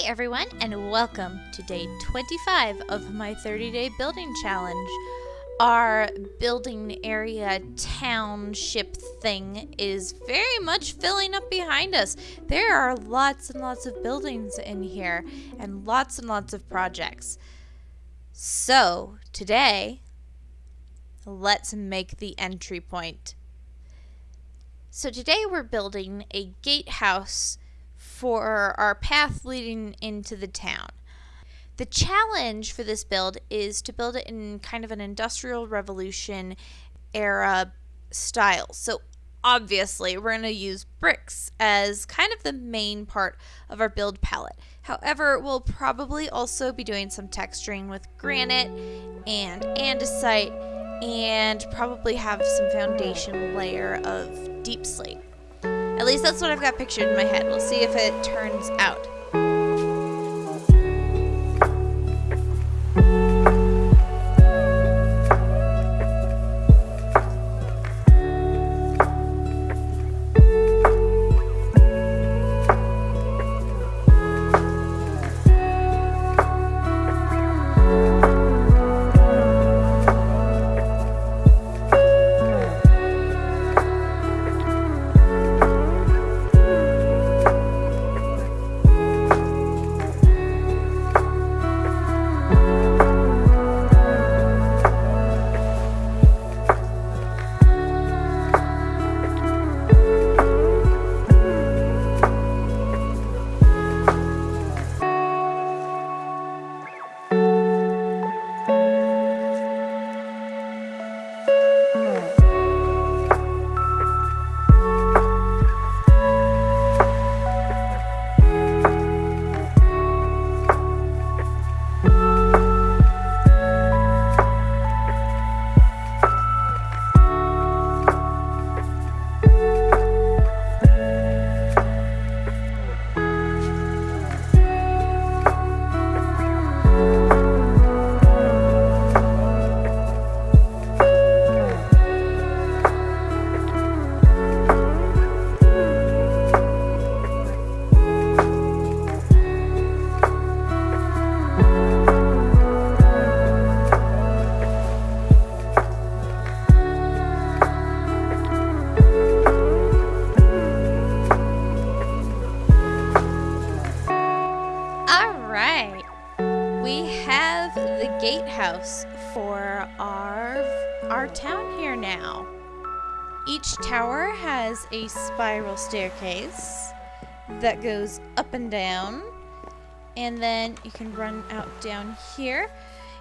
Hey everyone, and welcome to day 25 of my 30 day building challenge. Our building area township thing is very much filling up behind us. There are lots and lots of buildings in here and lots and lots of projects. So, today, let's make the entry point. So, today we're building a gatehouse for our path leading into the town. The challenge for this build is to build it in kind of an industrial revolution era style. So obviously we're going to use bricks as kind of the main part of our build palette. However, we'll probably also be doing some texturing with granite and andesite and probably have some foundation layer of deepslate. At least that's what I've got pictured in my head. We'll see if it turns out. We have the gatehouse for our our town here now. Each tower has a spiral staircase that goes up and down. And then you can run out down here.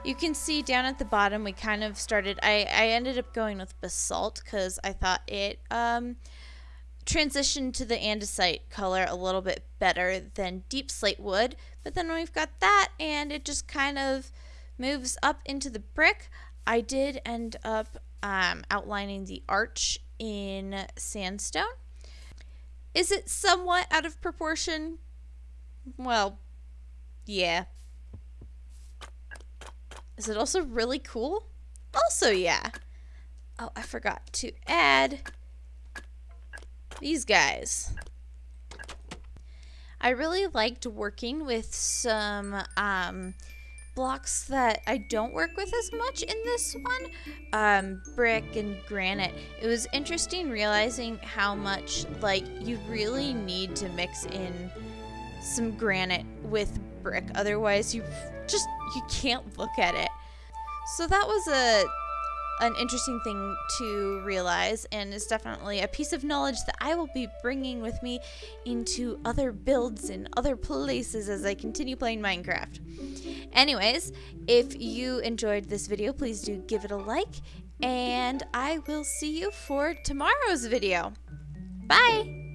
You can see down at the bottom we kind of started I, I ended up going with basalt because I thought it um transitioned to the andesite color a little bit better than deepslate would. But then we've got that and it just kind of moves up into the brick. I did end up um, outlining the arch in sandstone. Is it somewhat out of proportion? Well, yeah. Is it also really cool? Also, yeah. Oh, I forgot to add these guys. I really liked working with some um, blocks that I don't work with as much in this one, um, brick and granite. It was interesting realizing how much like you really need to mix in some granite with brick, otherwise you just you can't look at it. So that was a an interesting thing to realize and is definitely a piece of knowledge that I will be bringing with me into other builds and other places as I continue playing Minecraft. Anyways, if you enjoyed this video, please do give it a like and I will see you for tomorrow's video. Bye!